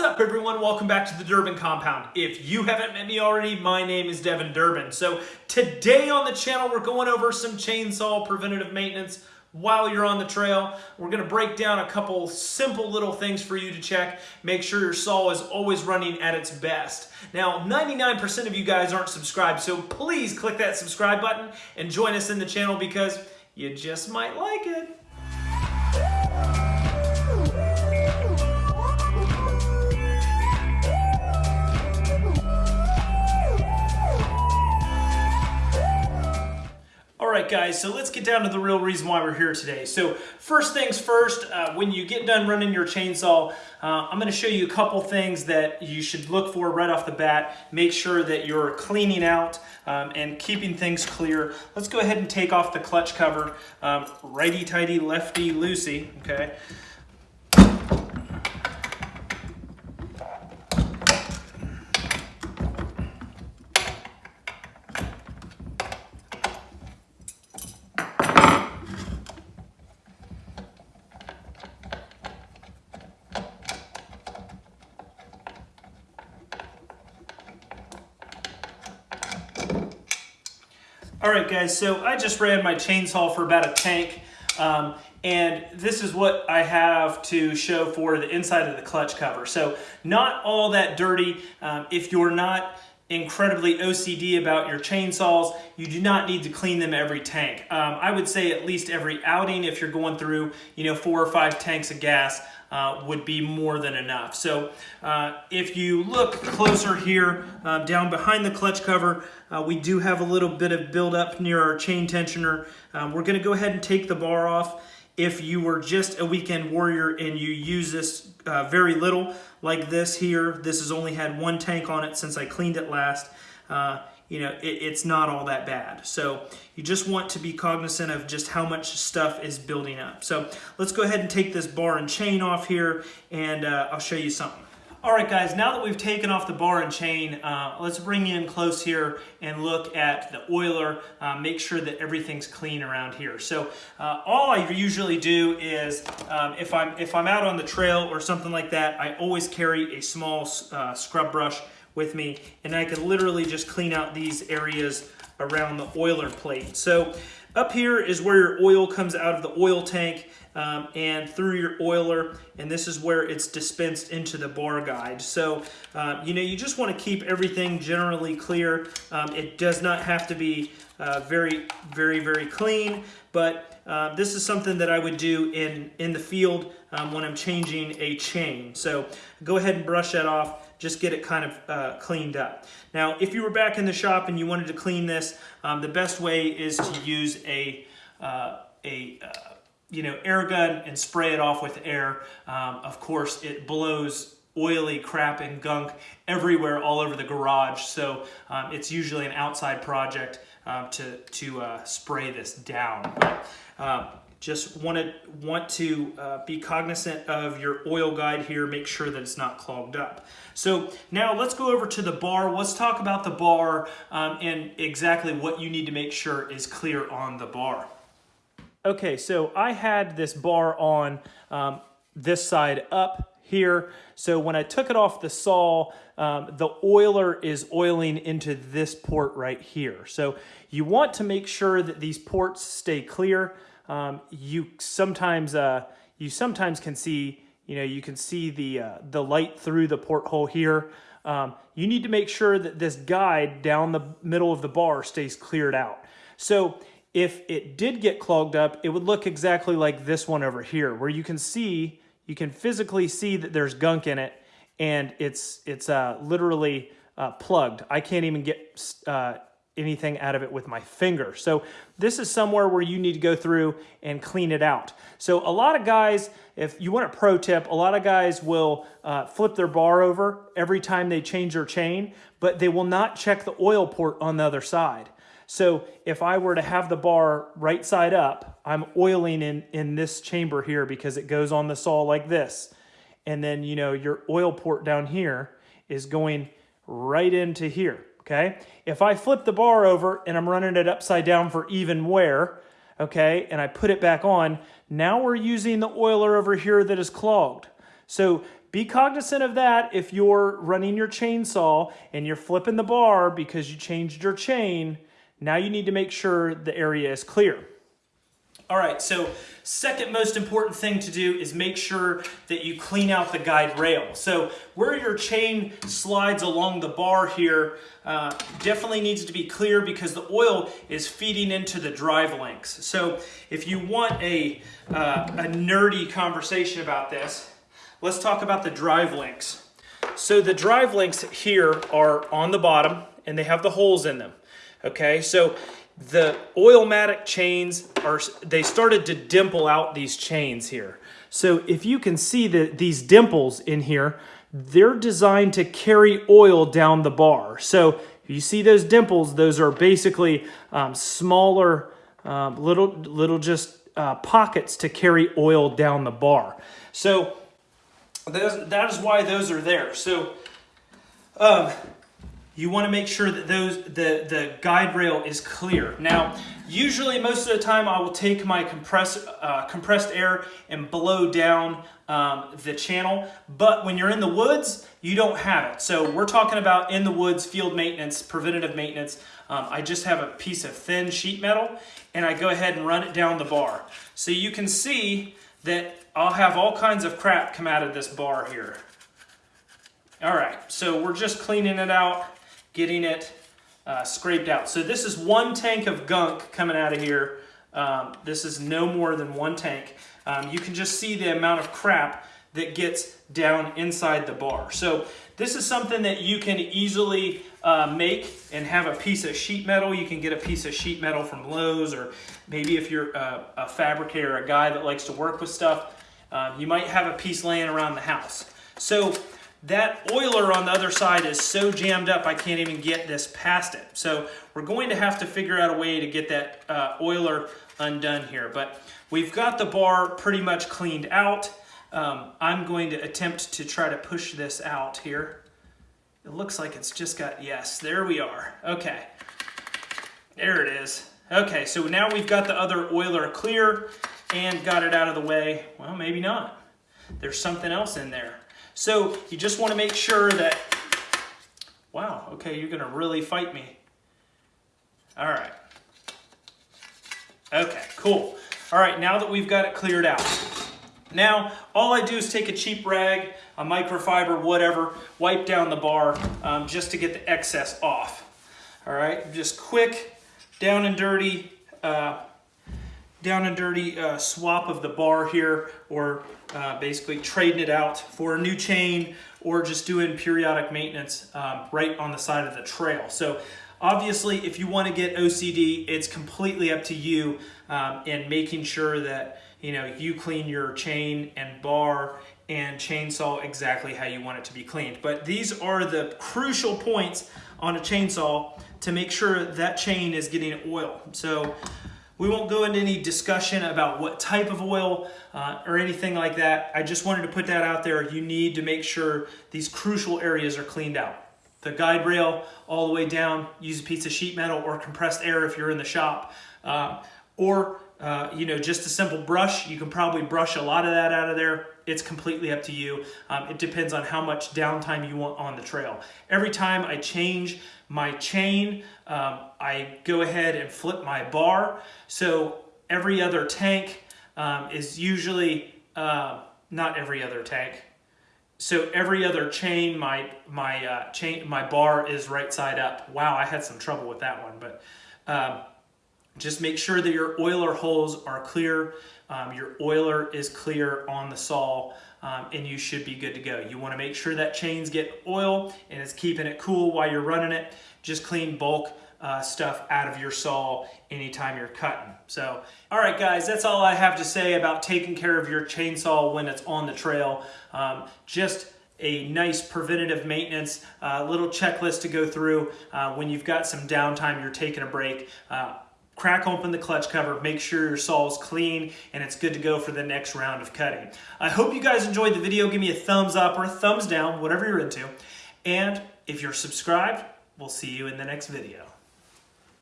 What's up everyone? Welcome back to the Durbin Compound. If you haven't met me already, my name is Devin Durbin. So today on the channel, we're going over some chainsaw preventative maintenance while you're on the trail. We're gonna break down a couple simple little things for you to check. Make sure your saw is always running at its best. Now, 99% of you guys aren't subscribed, so please click that subscribe button and join us in the channel because you just might like it. All right, guys, so let's get down to the real reason why we're here today. So first things first, uh, when you get done running your chainsaw, uh, I'm gonna show you a couple things that you should look for right off the bat. Make sure that you're cleaning out um, and keeping things clear. Let's go ahead and take off the clutch cover. Um, righty-tighty, lefty-loosey, okay? All right, guys, so I just ran my chainsaw for about a tank, um, and this is what I have to show for the inside of the clutch cover. So not all that dirty. Um, if you're not incredibly OCD about your chainsaws, you do not need to clean them every tank. Um, I would say at least every outing if you're going through, you know, four or five tanks of gas uh, would be more than enough. So uh, if you look closer here, uh, down behind the clutch cover, uh, we do have a little bit of buildup near our chain tensioner. Um, we're gonna go ahead and take the bar off. If you were just a weekend warrior and you use this uh, very little, like this here, this has only had one tank on it since I cleaned it last. You know, it, it's not all that bad. So you just want to be cognizant of just how much stuff is building up. So let's go ahead and take this bar and chain off here and uh, I'll show you something. All right, guys, now that we've taken off the bar and chain, uh, let's bring in close here and look at the oiler, uh, make sure that everything's clean around here. So uh, all I usually do is, um, if, I'm, if I'm out on the trail or something like that, I always carry a small uh, scrub brush with me and I can literally just clean out these areas around the oiler plate. So up here is where your oil comes out of the oil tank um, and through your oiler and this is where it's dispensed into the bar guide. So uh, you know you just want to keep everything generally clear. Um, it does not have to be uh, very very very clean but uh, this is something that I would do in in the field um, when I'm changing a chain. So go ahead and brush that off just get it kind of uh, cleaned up. Now, if you were back in the shop and you wanted to clean this, um, the best way is to use a, uh, a uh, you know, air gun and spray it off with air. Um, of course, it blows oily crap and gunk everywhere all over the garage. So um, it's usually an outside project um, to, to uh, spray this down. But, um, just wanted, want to uh, be cognizant of your oil guide here, make sure that it's not clogged up. So now let's go over to the bar. Let's talk about the bar um, and exactly what you need to make sure is clear on the bar. Okay, so I had this bar on um, this side up here. So when I took it off the saw, um, the oiler is oiling into this port right here. So you want to make sure that these ports stay clear um, you sometimes uh, you sometimes can see you know you can see the uh, the light through the porthole here. Um, you need to make sure that this guide down the middle of the bar stays cleared out. So if it did get clogged up, it would look exactly like this one over here, where you can see, you can physically see that there's gunk in it, and it's it's uh, literally uh, plugged. I can't even get uh, anything out of it with my finger. So this is somewhere where you need to go through and clean it out. So a lot of guys, if you want a pro tip, a lot of guys will uh, flip their bar over every time they change their chain, but they will not check the oil port on the other side. So if I were to have the bar right side up, I'm oiling in, in this chamber here because it goes on the saw like this. And then, you know, your oil port down here is going right into here okay? If I flip the bar over and I'm running it upside down for even wear, okay, and I put it back on, now we're using the oiler over here that is clogged. So be cognizant of that if you're running your chainsaw and you're flipping the bar because you changed your chain. Now you need to make sure the area is clear. All right, so second most important thing to do is make sure that you clean out the guide rail. So where your chain slides along the bar here uh, definitely needs to be clear because the oil is feeding into the drive links. So if you want a, uh, a nerdy conversation about this, let's talk about the drive links. So the drive links here are on the bottom and they have the holes in them. Okay, so the Oilmatic chains are, they started to dimple out these chains here. So if you can see that these dimples in here, they're designed to carry oil down the bar. So you see those dimples, those are basically um, smaller, um, little, little just uh, pockets to carry oil down the bar. So those, that is why those are there. So um, you want to make sure that those the, the guide rail is clear. Now, usually most of the time I will take my compress, uh, compressed air and blow down um, the channel, but when you're in the woods, you don't have it. So we're talking about in the woods, field maintenance, preventative maintenance. Um, I just have a piece of thin sheet metal and I go ahead and run it down the bar. So you can see that I'll have all kinds of crap come out of this bar here. All right, so we're just cleaning it out getting it uh, scraped out. So this is one tank of gunk coming out of here. Um, this is no more than one tank. Um, you can just see the amount of crap that gets down inside the bar. So this is something that you can easily uh, make and have a piece of sheet metal. You can get a piece of sheet metal from Lowe's or maybe if you're a, a fabricator, a guy that likes to work with stuff, uh, you might have a piece laying around the house. So that oiler on the other side is so jammed up I can't even get this past it. So we're going to have to figure out a way to get that uh, oiler undone here. But we've got the bar pretty much cleaned out. Um, I'm going to attempt to try to push this out here. It looks like it's just got, yes, there we are. Okay, there it is. Okay, so now we've got the other oiler clear and got it out of the way. Well, maybe not. There's something else in there. So you just want to make sure that, wow, okay, you're going to really fight me. All right. Okay, cool. All right, now that we've got it cleared out. Now, all I do is take a cheap rag, a microfiber, whatever, wipe down the bar um, just to get the excess off. All right, just quick, down and dirty, uh, down and dirty uh, swap of the bar here or uh, basically trading it out for a new chain or just doing periodic maintenance um, right on the side of the trail. So obviously if you want to get OCD, it's completely up to you um, in making sure that you know you clean your chain and bar and chainsaw exactly how you want it to be cleaned. But these are the crucial points on a chainsaw to make sure that chain is getting oil. So we won't go into any discussion about what type of oil uh, or anything like that. I just wanted to put that out there. You need to make sure these crucial areas are cleaned out. The guide rail all the way down, use a piece of sheet metal or compressed air if you're in the shop. Uh, or, uh, you know, just a simple brush. You can probably brush a lot of that out of there. It's completely up to you. Um, it depends on how much downtime you want on the trail. Every time I change my chain, um, I go ahead and flip my bar. So every other tank um, is usually, uh, not every other tank, so every other chain, my my uh, chain, my bar is right side up. Wow, I had some trouble with that one, but um, just make sure that your oiler holes are clear. Um, your oiler is clear on the saw um, and you should be good to go. You want to make sure that chains get oil and it's keeping it cool while you're running it. Just clean bulk uh, stuff out of your saw anytime you're cutting. So, all right guys, that's all I have to say about taking care of your chainsaw when it's on the trail. Um, just a nice preventative maintenance uh, little checklist to go through uh, when you've got some downtime, you're taking a break. Crack open the clutch cover, make sure your saw is clean and it's good to go for the next round of cutting. I hope you guys enjoyed the video. Give me a thumbs up or a thumbs down, whatever you're into. And if you're subscribed, we'll see you in the next video.